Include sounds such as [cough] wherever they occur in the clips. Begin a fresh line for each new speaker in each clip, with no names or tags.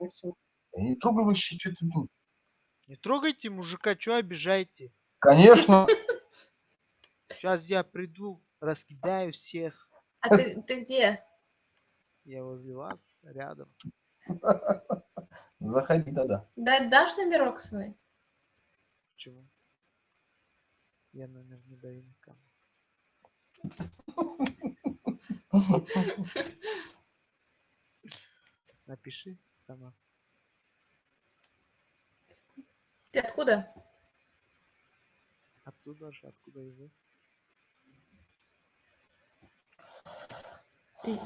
Я не трогай вообще, что ты блин.
Не трогайте мужика, что обижаете?
Конечно.
Сейчас я приду, раскидаю всех.
А ты, ты где?
Я возле вас, рядом.
Заходи тогда.
Да, дашь номерок свой?
Почему? Я номер не даю никому. [laughs] Напиши сама.
Ты откуда?
Оттуда же, откуда и вы.
И-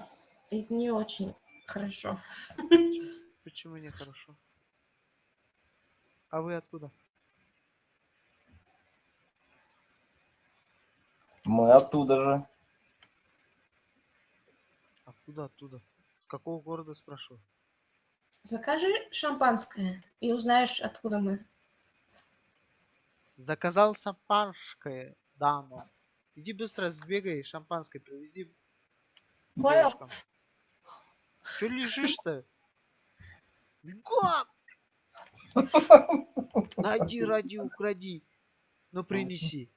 и не очень хорошо.
Почему нехорошо? А вы откуда?
Мы оттуда же.
Откуда, оттуда? С какого города спрашиваю?
Закажи шампанское и узнаешь, откуда мы.
Заказал шампанское, дама. Иди быстро сбегай, шампанское привези.
Понял?
девушкам. Че лежишь-то? Бегом! Найди, ради, укради. Ну принеси.